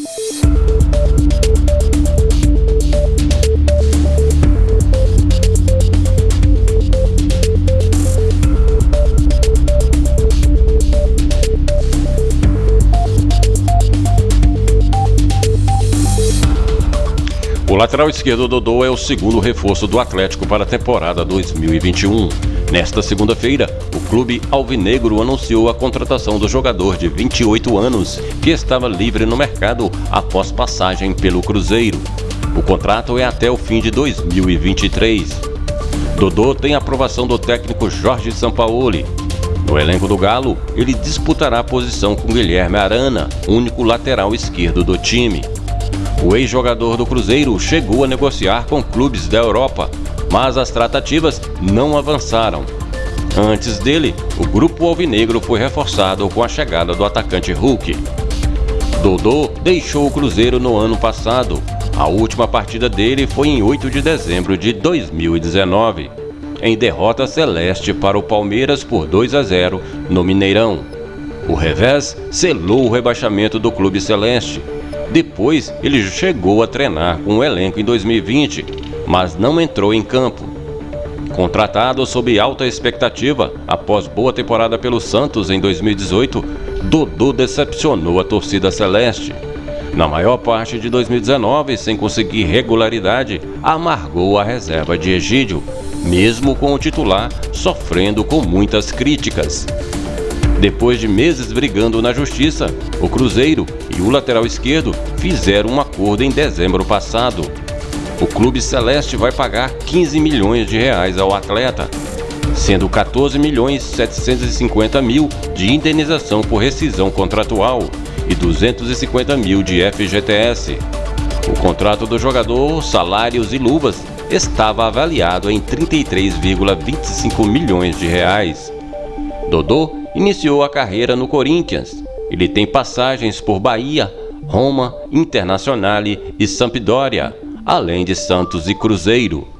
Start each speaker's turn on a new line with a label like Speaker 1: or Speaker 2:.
Speaker 1: Música O lateral esquerdo Dodô é o segundo reforço do Atlético para a temporada 2021. Nesta segunda-feira, o clube alvinegro anunciou a contratação do jogador de 28 anos, que estava livre no mercado após passagem pelo Cruzeiro. O contrato é até o fim de 2023. Dodô tem aprovação do técnico Jorge Sampaoli. No elenco do Galo, ele disputará a posição com Guilherme Arana, único lateral esquerdo do time. O ex-jogador do Cruzeiro chegou a negociar com clubes da Europa, mas as tratativas não avançaram. Antes dele, o grupo alvinegro foi reforçado com a chegada do atacante Hulk. Dodô deixou o Cruzeiro no ano passado. A última partida dele foi em 8 de dezembro de 2019, em derrota celeste para o Palmeiras por 2 a 0 no Mineirão. O revés selou o rebaixamento do clube celeste depois, ele chegou a treinar com o elenco em 2020, mas não entrou em campo. Contratado sob alta expectativa após boa temporada pelo Santos em 2018, Dodô decepcionou a torcida celeste. Na maior parte de 2019, sem conseguir regularidade, amargou a reserva de Egídio, mesmo com o titular sofrendo com muitas críticas. Depois de meses brigando na justiça, o Cruzeiro e o lateral esquerdo fizeram um acordo em dezembro passado. O clube celeste vai pagar 15 milhões de reais ao atleta, sendo 14 milhões 750 mil de indenização por rescisão contratual e 250 mil de FGTS. O contrato do jogador, salários e luvas estava avaliado em 33,25 milhões de reais. Dodô iniciou a carreira no Corinthians. Ele tem passagens por Bahia, Roma, Internazionale e Sampdoria, além de Santos e Cruzeiro.